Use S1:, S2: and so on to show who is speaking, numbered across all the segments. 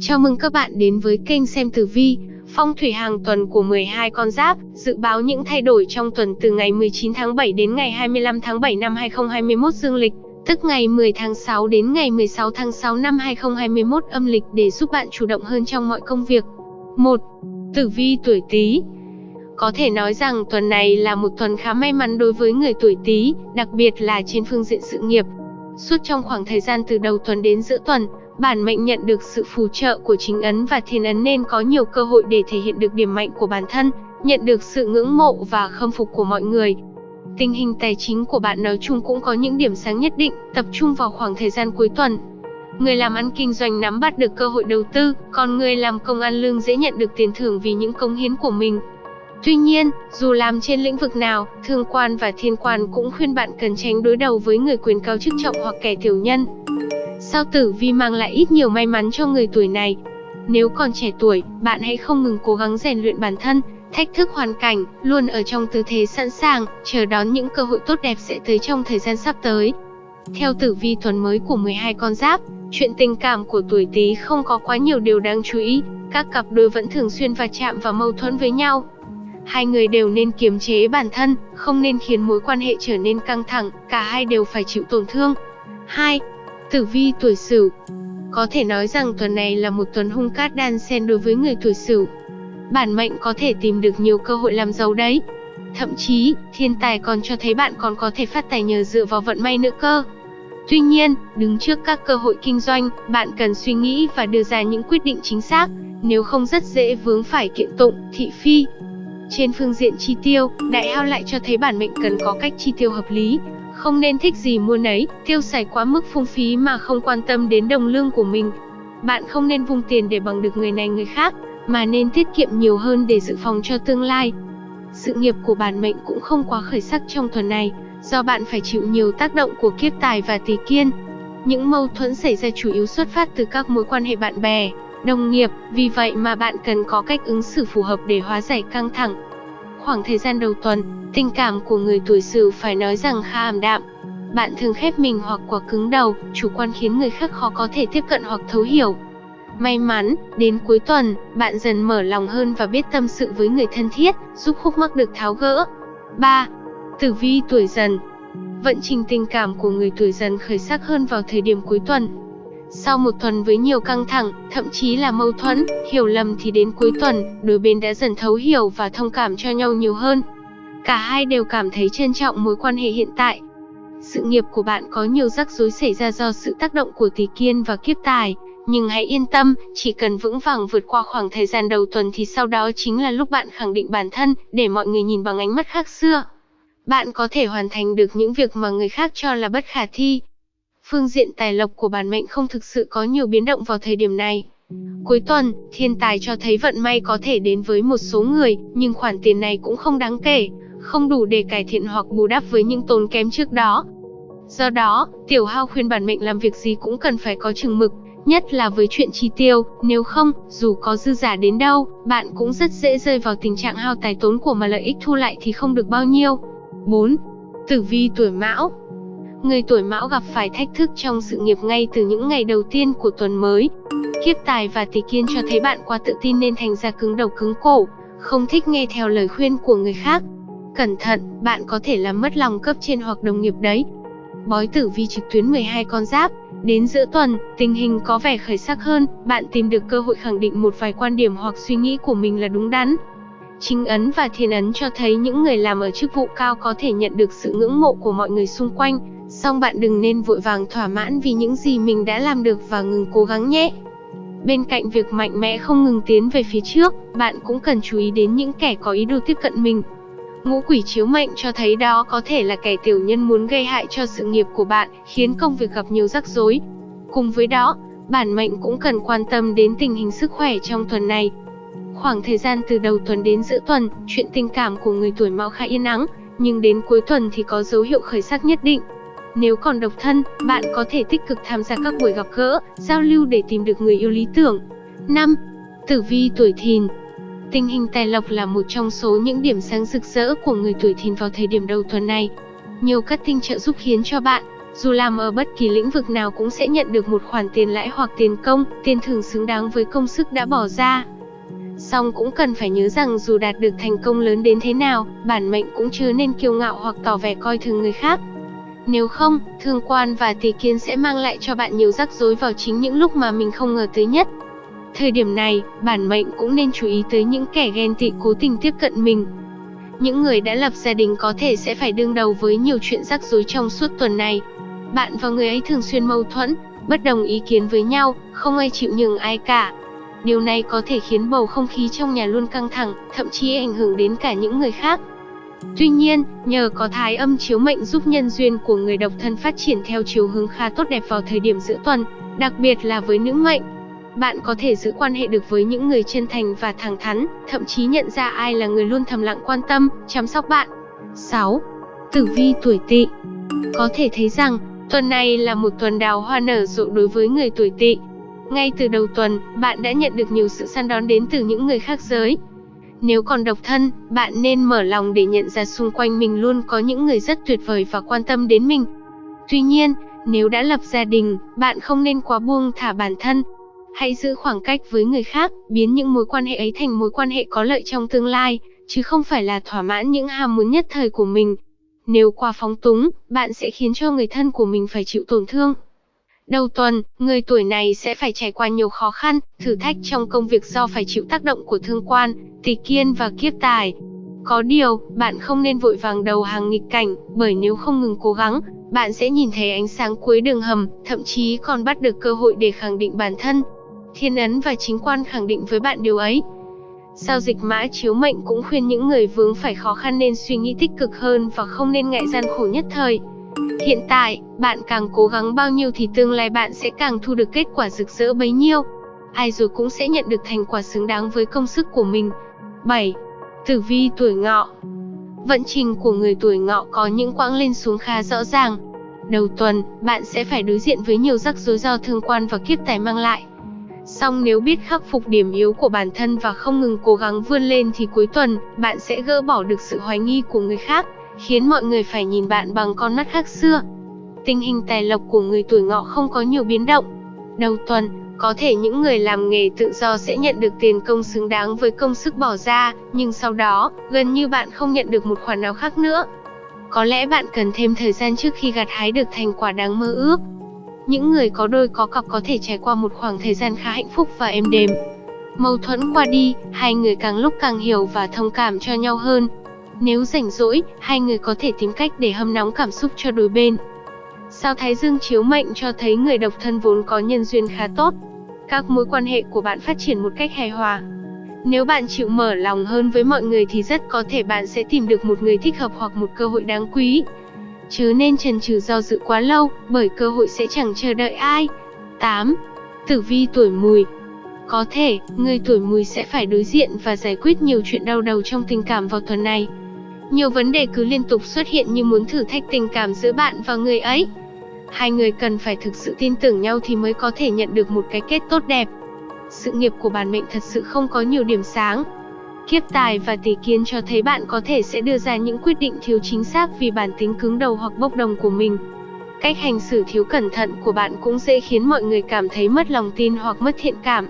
S1: Chào mừng các bạn đến với kênh xem tử vi, phong thủy hàng tuần của 12 con giáp, dự báo những thay đổi trong tuần từ ngày 19 tháng 7 đến ngày 25 tháng 7 năm 2021 dương lịch, tức ngày 10 tháng 6 đến ngày 16 tháng 6 năm 2021 âm lịch để giúp bạn chủ động hơn trong mọi công việc. 1. Tử vi tuổi Tý có thể nói rằng tuần này là một tuần khá may mắn đối với người tuổi Tý, đặc biệt là trên phương diện sự nghiệp. Suốt trong khoảng thời gian từ đầu tuần đến giữa tuần, bản mệnh nhận được sự phù trợ của chính ấn và thiên ấn nên có nhiều cơ hội để thể hiện được điểm mạnh của bản thân, nhận được sự ngưỡng mộ và khâm phục của mọi người. Tình hình tài chính của bạn nói chung cũng có những điểm sáng nhất định, tập trung vào khoảng thời gian cuối tuần. Người làm ăn kinh doanh nắm bắt được cơ hội đầu tư, còn người làm công ăn lương dễ nhận được tiền thưởng vì những công hiến của mình. Tuy nhiên, dù làm trên lĩnh vực nào, thương quan và thiên quan cũng khuyên bạn cần tránh đối đầu với người quyền cao chức trọng hoặc kẻ tiểu nhân. Sao tử vi mang lại ít nhiều may mắn cho người tuổi này. Nếu còn trẻ tuổi, bạn hãy không ngừng cố gắng rèn luyện bản thân, thách thức hoàn cảnh, luôn ở trong tư thế sẵn sàng, chờ đón những cơ hội tốt đẹp sẽ tới trong thời gian sắp tới. Theo tử vi tuần mới của 12 con giáp, chuyện tình cảm của tuổi Tý không có quá nhiều điều đáng chú ý, các cặp đôi vẫn thường xuyên va chạm và mâu thuẫn với nhau. Hai người đều nên kiềm chế bản thân, không nên khiến mối quan hệ trở nên căng thẳng, cả hai đều phải chịu tổn thương. 2. Tử vi tuổi Sửu. Có thể nói rằng tuần này là một tuần hung cát đan xen đối với người tuổi Sửu. Bản mệnh có thể tìm được nhiều cơ hội làm giàu đấy. Thậm chí, thiên tài còn cho thấy bạn còn có thể phát tài nhờ dựa vào vận may nữa cơ. Tuy nhiên, đứng trước các cơ hội kinh doanh, bạn cần suy nghĩ và đưa ra những quyết định chính xác, nếu không rất dễ vướng phải kiện tụng, thị phi. Trên phương diện chi tiêu, đại hao lại cho thấy bản mệnh cần có cách chi tiêu hợp lý, không nên thích gì mua nấy, tiêu xài quá mức phung phí mà không quan tâm đến đồng lương của mình. Bạn không nên vung tiền để bằng được người này người khác, mà nên tiết kiệm nhiều hơn để dự phòng cho tương lai. Sự nghiệp của bản mệnh cũng không quá khởi sắc trong tuần này, do bạn phải chịu nhiều tác động của kiếp tài và tỷ kiên. Những mâu thuẫn xảy ra chủ yếu xuất phát từ các mối quan hệ bạn bè, đồng nghiệp, vì vậy mà bạn cần có cách ứng xử phù hợp để hóa giải căng thẳng. Khoảng thời gian đầu tuần, tình cảm của người tuổi Sửu phải nói rằng khá ảm đạm. Bạn thường khép mình hoặc quá cứng đầu, chủ quan khiến người khác khó có thể tiếp cận hoặc thấu hiểu. May mắn, đến cuối tuần, bạn dần mở lòng hơn và biết tâm sự với người thân thiết, giúp khúc mắc được tháo gỡ. 3. Tử vi tuổi dần Vận trình tình cảm của người tuổi dần khởi sắc hơn vào thời điểm cuối tuần. Sau một tuần với nhiều căng thẳng, thậm chí là mâu thuẫn, hiểu lầm thì đến cuối tuần, đôi bên đã dần thấu hiểu và thông cảm cho nhau nhiều hơn. Cả hai đều cảm thấy trân trọng mối quan hệ hiện tại. Sự nghiệp của bạn có nhiều rắc rối xảy ra do sự tác động của tỷ kiên và kiếp tài, nhưng hãy yên tâm, chỉ cần vững vàng vượt qua khoảng thời gian đầu tuần thì sau đó chính là lúc bạn khẳng định bản thân, để mọi người nhìn bằng ánh mắt khác xưa. Bạn có thể hoàn thành được những việc mà người khác cho là bất khả thi, Phương diện tài lộc của bản mệnh không thực sự có nhiều biến động vào thời điểm này. Cuối tuần, thiên tài cho thấy vận may có thể đến với một số người, nhưng khoản tiền này cũng không đáng kể, không đủ để cải thiện hoặc bù đắp với những tốn kém trước đó. Do đó, Tiểu Hao khuyên bản mệnh làm việc gì cũng cần phải có chừng mực, nhất là với chuyện chi tiêu, nếu không, dù có dư giả đến đâu, bạn cũng rất dễ rơi vào tình trạng hao tài tốn của mà lợi ích thu lại thì không được bao nhiêu. 4. Tử vi tuổi Mão Người tuổi mão gặp phải thách thức trong sự nghiệp ngay từ những ngày đầu tiên của tuần mới. Kiếp tài và tỷ kiên cho thấy bạn quá tự tin nên thành ra cứng đầu cứng cổ, không thích nghe theo lời khuyên của người khác. Cẩn thận, bạn có thể làm mất lòng cấp trên hoặc đồng nghiệp đấy. Bói tử vi trực tuyến 12 con giáp, đến giữa tuần, tình hình có vẻ khởi sắc hơn, bạn tìm được cơ hội khẳng định một vài quan điểm hoặc suy nghĩ của mình là đúng đắn. Chính ấn và thiên ấn cho thấy những người làm ở chức vụ cao có thể nhận được sự ngưỡng mộ của mọi người xung quanh, Song bạn đừng nên vội vàng thỏa mãn vì những gì mình đã làm được và ngừng cố gắng nhé. Bên cạnh việc mạnh mẽ không ngừng tiến về phía trước, bạn cũng cần chú ý đến những kẻ có ý đồ tiếp cận mình. Ngũ quỷ chiếu mệnh cho thấy đó có thể là kẻ tiểu nhân muốn gây hại cho sự nghiệp của bạn, khiến công việc gặp nhiều rắc rối. Cùng với đó, bản mệnh cũng cần quan tâm đến tình hình sức khỏe trong tuần này. Khoảng thời gian từ đầu tuần đến giữa tuần, chuyện tình cảm của người tuổi mão khá yên ắng, nhưng đến cuối tuần thì có dấu hiệu khởi sắc nhất định. Nếu còn độc thân, bạn có thể tích cực tham gia các buổi gặp gỡ, giao lưu để tìm được người yêu lý tưởng. 5. Tử vi tuổi thìn Tình hình tài lộc là một trong số những điểm sáng rực rỡ của người tuổi thìn vào thời điểm đầu tuần này. Nhiều các tinh trợ giúp khiến cho bạn Dù làm ở bất kỳ lĩnh vực nào cũng sẽ nhận được một khoản tiền lãi hoặc tiền công, tiền thưởng xứng đáng với công sức đã bỏ ra. Song cũng cần phải nhớ rằng dù đạt được thành công lớn đến thế nào, bản mệnh cũng chưa nên kiêu ngạo hoặc tỏ vẻ coi thường người khác. Nếu không, thương quan và tỷ kiến sẽ mang lại cho bạn nhiều rắc rối vào chính những lúc mà mình không ngờ tới nhất. Thời điểm này, bản mệnh cũng nên chú ý tới những kẻ ghen tị cố tình tiếp cận mình. Những người đã lập gia đình có thể sẽ phải đương đầu với nhiều chuyện rắc rối trong suốt tuần này. Bạn và người ấy thường xuyên mâu thuẫn, bất đồng ý kiến với nhau, không ai chịu nhường ai cả. Điều này có thể khiến bầu không khí trong nhà luôn căng thẳng, thậm chí ảnh hưởng đến cả những người khác. Tuy nhiên, nhờ có thái âm chiếu mệnh giúp nhân duyên của người độc thân phát triển theo chiều hướng khá tốt đẹp vào thời điểm giữa tuần, đặc biệt là với nữ mệnh. Bạn có thể giữ quan hệ được với những người chân thành và thẳng thắn, thậm chí nhận ra ai là người luôn thầm lặng quan tâm, chăm sóc bạn. 6. Tử vi tuổi Tỵ. Có thể thấy rằng, tuần này là một tuần đào hoa nở rộ đối với người tuổi Tỵ. Ngay từ đầu tuần, bạn đã nhận được nhiều sự săn đón đến từ những người khác giới, nếu còn độc thân, bạn nên mở lòng để nhận ra xung quanh mình luôn có những người rất tuyệt vời và quan tâm đến mình. Tuy nhiên, nếu đã lập gia đình, bạn không nên quá buông thả bản thân. Hãy giữ khoảng cách với người khác, biến những mối quan hệ ấy thành mối quan hệ có lợi trong tương lai, chứ không phải là thỏa mãn những ham muốn nhất thời của mình. Nếu quá phóng túng, bạn sẽ khiến cho người thân của mình phải chịu tổn thương. Đầu tuần, người tuổi này sẽ phải trải qua nhiều khó khăn, thử thách trong công việc do phải chịu tác động của thương quan, tỷ kiên và kiếp tài. Có điều, bạn không nên vội vàng đầu hàng nghịch cảnh, bởi nếu không ngừng cố gắng, bạn sẽ nhìn thấy ánh sáng cuối đường hầm, thậm chí còn bắt được cơ hội để khẳng định bản thân. Thiên ấn và chính quan khẳng định với bạn điều ấy. Sao dịch mã chiếu mệnh cũng khuyên những người vướng phải khó khăn nên suy nghĩ tích cực hơn và không nên ngại gian khổ nhất thời. Hiện tại, bạn càng cố gắng bao nhiêu thì tương lai bạn sẽ càng thu được kết quả rực rỡ bấy nhiêu. Ai rồi cũng sẽ nhận được thành quả xứng đáng với công sức của mình. 7. Tử vi tuổi ngọ Vận trình của người tuổi ngọ có những quãng lên xuống khá rõ ràng. Đầu tuần, bạn sẽ phải đối diện với nhiều rắc rối do thương quan và kiếp tài mang lại. Song nếu biết khắc phục điểm yếu của bản thân và không ngừng cố gắng vươn lên thì cuối tuần, bạn sẽ gỡ bỏ được sự hoài nghi của người khác, khiến mọi người phải nhìn bạn bằng con mắt khác xưa. Tình hình tài lộc của người tuổi ngọ không có nhiều biến động. Đầu tuần, có thể những người làm nghề tự do sẽ nhận được tiền công xứng đáng với công sức bỏ ra, nhưng sau đó, gần như bạn không nhận được một khoản nào khác nữa. Có lẽ bạn cần thêm thời gian trước khi gặt hái được thành quả đáng mơ ước. Những người có đôi có cặp có thể trải qua một khoảng thời gian khá hạnh phúc và êm đềm. Mâu thuẫn qua đi, hai người càng lúc càng hiểu và thông cảm cho nhau hơn, nếu rảnh rỗi, hai người có thể tìm cách để hâm nóng cảm xúc cho đôi bên. Sao Thái Dương chiếu mệnh cho thấy người độc thân vốn có nhân duyên khá tốt. Các mối quan hệ của bạn phát triển một cách hài hòa. Nếu bạn chịu mở lòng hơn với mọi người thì rất có thể bạn sẽ tìm được một người thích hợp hoặc một cơ hội đáng quý. Chứ nên chần chừ do dự quá lâu, bởi cơ hội sẽ chẳng chờ đợi ai. 8. Tử vi tuổi mùi Có thể, người tuổi mùi sẽ phải đối diện và giải quyết nhiều chuyện đau đầu trong tình cảm vào tuần này. Nhiều vấn đề cứ liên tục xuất hiện như muốn thử thách tình cảm giữa bạn và người ấy. Hai người cần phải thực sự tin tưởng nhau thì mới có thể nhận được một cái kết tốt đẹp. Sự nghiệp của bản mệnh thật sự không có nhiều điểm sáng. Kiếp tài và tỷ kiến cho thấy bạn có thể sẽ đưa ra những quyết định thiếu chính xác vì bản tính cứng đầu hoặc bốc đồng của mình. Cách hành xử thiếu cẩn thận của bạn cũng dễ khiến mọi người cảm thấy mất lòng tin hoặc mất thiện cảm.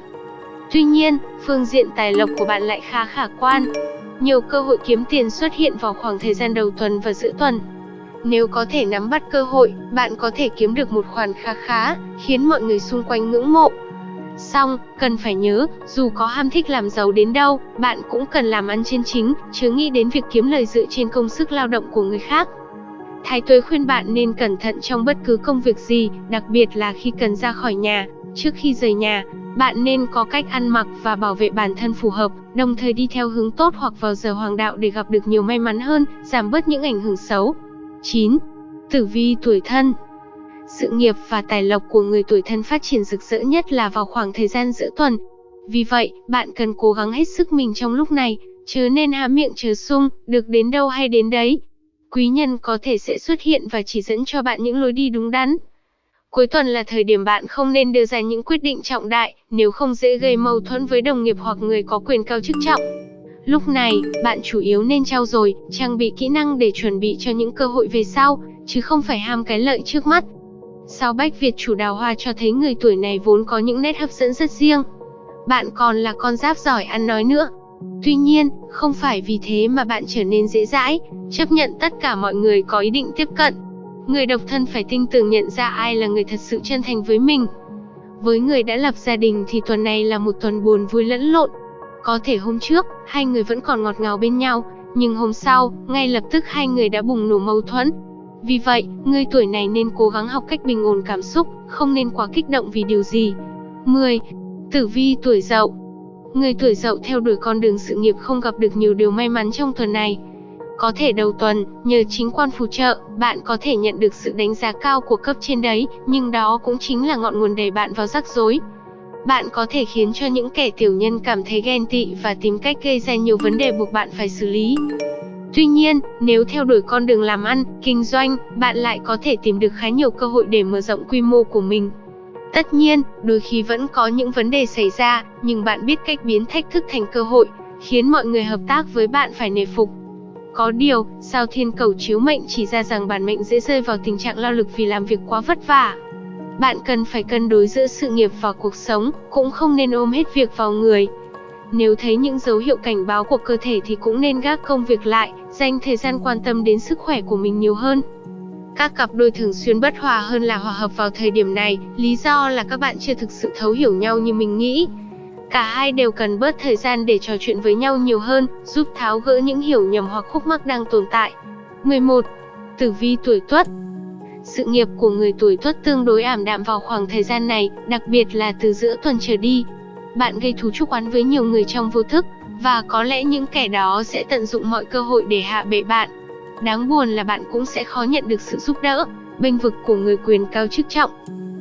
S1: Tuy nhiên, phương diện tài lộc của bạn lại khá khả quan. Nhiều cơ hội kiếm tiền xuất hiện vào khoảng thời gian đầu tuần và giữa tuần. Nếu có thể nắm bắt cơ hội, bạn có thể kiếm được một khoản khá khá, khiến mọi người xung quanh ngưỡng mộ. Xong, cần phải nhớ, dù có ham thích làm giàu đến đâu, bạn cũng cần làm ăn trên chính, chứ nghĩ đến việc kiếm lời dựa trên công sức lao động của người khác. Thái tuế khuyên bạn nên cẩn thận trong bất cứ công việc gì, đặc biệt là khi cần ra khỏi nhà. Trước khi rời nhà, bạn nên có cách ăn mặc và bảo vệ bản thân phù hợp, đồng thời đi theo hướng tốt hoặc vào giờ hoàng đạo để gặp được nhiều may mắn hơn, giảm bớt những ảnh hưởng xấu. 9. Tử vi tuổi thân Sự nghiệp và tài lộc của người tuổi thân phát triển rực rỡ nhất là vào khoảng thời gian giữa tuần. Vì vậy, bạn cần cố gắng hết sức mình trong lúc này, chứ nên há miệng chờ sung, được đến đâu hay đến đấy. Quý nhân có thể sẽ xuất hiện và chỉ dẫn cho bạn những lối đi đúng đắn. Cuối tuần là thời điểm bạn không nên đưa ra những quyết định trọng đại, nếu không dễ gây mâu thuẫn với đồng nghiệp hoặc người có quyền cao chức trọng. Lúc này, bạn chủ yếu nên trau dồi, trang bị kỹ năng để chuẩn bị cho những cơ hội về sau, chứ không phải ham cái lợi trước mắt. Sao Bách Việt chủ đào hoa cho thấy người tuổi này vốn có những nét hấp dẫn rất riêng. Bạn còn là con giáp giỏi ăn nói nữa. Tuy nhiên, không phải vì thế mà bạn trở nên dễ dãi, chấp nhận tất cả mọi người có ý định tiếp cận. Người độc thân phải tinh tường nhận ra ai là người thật sự chân thành với mình. Với người đã lập gia đình thì tuần này là một tuần buồn vui lẫn lộn. Có thể hôm trước, hai người vẫn còn ngọt ngào bên nhau, nhưng hôm sau, ngay lập tức hai người đã bùng nổ mâu thuẫn. Vì vậy, người tuổi này nên cố gắng học cách bình ổn cảm xúc, không nên quá kích động vì điều gì. 10. Tử vi tuổi Dậu Người tuổi Dậu theo đuổi con đường sự nghiệp không gặp được nhiều điều may mắn trong tuần này. Có thể đầu tuần, nhờ chính quan phù trợ, bạn có thể nhận được sự đánh giá cao của cấp trên đấy, nhưng đó cũng chính là ngọn nguồn đẩy bạn vào rắc rối. Bạn có thể khiến cho những kẻ tiểu nhân cảm thấy ghen tị và tìm cách gây ra nhiều vấn đề buộc bạn phải xử lý. Tuy nhiên, nếu theo đuổi con đường làm ăn, kinh doanh, bạn lại có thể tìm được khá nhiều cơ hội để mở rộng quy mô của mình. Tất nhiên, đôi khi vẫn có những vấn đề xảy ra, nhưng bạn biết cách biến thách thức thành cơ hội, khiến mọi người hợp tác với bạn phải nề phục. Có điều, sao thiên cầu chiếu mệnh chỉ ra rằng bản mệnh dễ rơi vào tình trạng lao lực vì làm việc quá vất vả. Bạn cần phải cân đối giữa sự nghiệp và cuộc sống, cũng không nên ôm hết việc vào người. Nếu thấy những dấu hiệu cảnh báo của cơ thể thì cũng nên gác công việc lại, dành thời gian quan tâm đến sức khỏe của mình nhiều hơn. Các cặp đôi thường xuyên bất hòa hơn là hòa hợp vào thời điểm này, lý do là các bạn chưa thực sự thấu hiểu nhau như mình nghĩ. Cả hai đều cần bớt thời gian để trò chuyện với nhau nhiều hơn, giúp tháo gỡ những hiểu nhầm hoặc khúc mắc đang tồn tại. 11. Tử vi tuổi Tuất Sự nghiệp của người tuổi Tuất tương đối ảm đạm vào khoảng thời gian này, đặc biệt là từ giữa tuần trở đi. Bạn gây thú chúc oán với nhiều người trong vô thức, và có lẽ những kẻ đó sẽ tận dụng mọi cơ hội để hạ bệ bạn. Đáng buồn là bạn cũng sẽ khó nhận được sự giúp đỡ, bênh vực của người quyền cao chức trọng.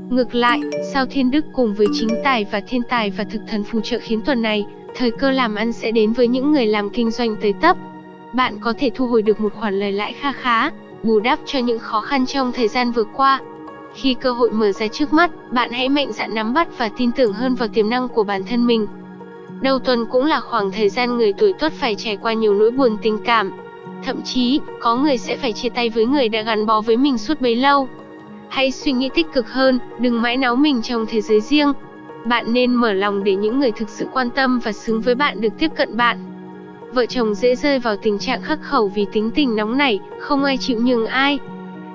S1: Ngược lại, sao thiên đức cùng với chính tài và thiên tài và thực thần phù trợ khiến tuần này, thời cơ làm ăn sẽ đến với những người làm kinh doanh tới tấp. Bạn có thể thu hồi được một khoản lời lãi kha khá, bù đắp cho những khó khăn trong thời gian vừa qua. Khi cơ hội mở ra trước mắt, bạn hãy mạnh dạn nắm bắt và tin tưởng hơn vào tiềm năng của bản thân mình. Đầu tuần cũng là khoảng thời gian người tuổi tuất phải trải qua nhiều nỗi buồn tình cảm. Thậm chí, có người sẽ phải chia tay với người đã gắn bó với mình suốt bấy lâu. Hãy suy nghĩ tích cực hơn, đừng mãi náu mình trong thế giới riêng. Bạn nên mở lòng để những người thực sự quan tâm và xứng với bạn được tiếp cận bạn. Vợ chồng dễ rơi vào tình trạng khắc khẩu vì tính tình nóng nảy, không ai chịu nhường ai.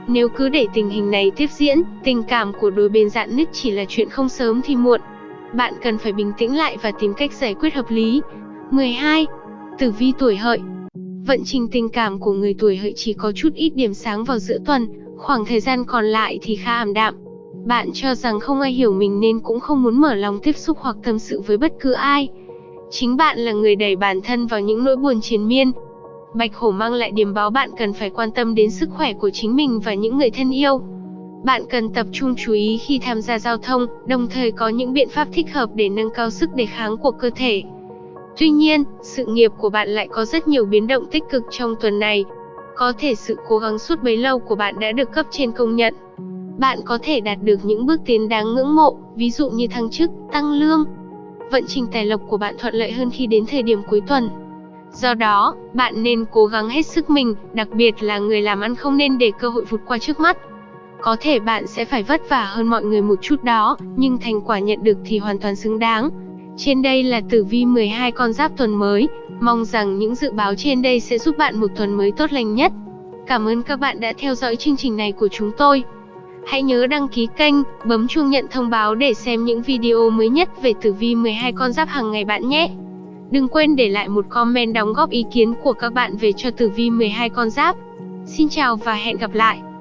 S1: Nếu cứ để tình hình này tiếp diễn, tình cảm của đôi bên dạn nứt chỉ là chuyện không sớm thì muộn. Bạn cần phải bình tĩnh lại và tìm cách giải quyết hợp lý. 12. Tử vi tuổi hợi Vận trình tình cảm của người tuổi hợi chỉ có chút ít điểm sáng vào giữa tuần, khoảng thời gian còn lại thì khá ảm đạm. Bạn cho rằng không ai hiểu mình nên cũng không muốn mở lòng tiếp xúc hoặc tâm sự với bất cứ ai. Chính bạn là người đẩy bản thân vào những nỗi buồn triền miên. Bạch hổ mang lại điểm báo bạn cần phải quan tâm đến sức khỏe của chính mình và những người thân yêu. Bạn cần tập trung chú ý khi tham gia giao thông, đồng thời có những biện pháp thích hợp để nâng cao sức đề kháng của cơ thể. Tuy nhiên, sự nghiệp của bạn lại có rất nhiều biến động tích cực trong tuần này. Có thể sự cố gắng suốt bấy lâu của bạn đã được cấp trên công nhận. Bạn có thể đạt được những bước tiến đáng ngưỡng mộ, ví dụ như thăng chức, tăng lương. Vận trình tài lộc của bạn thuận lợi hơn khi đến thời điểm cuối tuần. Do đó, bạn nên cố gắng hết sức mình, đặc biệt là người làm ăn không nên để cơ hội vụt qua trước mắt. Có thể bạn sẽ phải vất vả hơn mọi người một chút đó, nhưng thành quả nhận được thì hoàn toàn xứng đáng. Trên đây là tử vi 12 con giáp tuần mới, mong rằng những dự báo trên đây sẽ giúp bạn một tuần mới tốt lành nhất. Cảm ơn các bạn đã theo dõi chương trình này của chúng tôi. Hãy nhớ đăng ký kênh, bấm chuông nhận thông báo để xem những video mới nhất về tử vi 12 con giáp hàng ngày bạn nhé. Đừng quên để lại một comment đóng góp ý kiến của các bạn về cho tử vi 12 con giáp. Xin chào và hẹn gặp lại.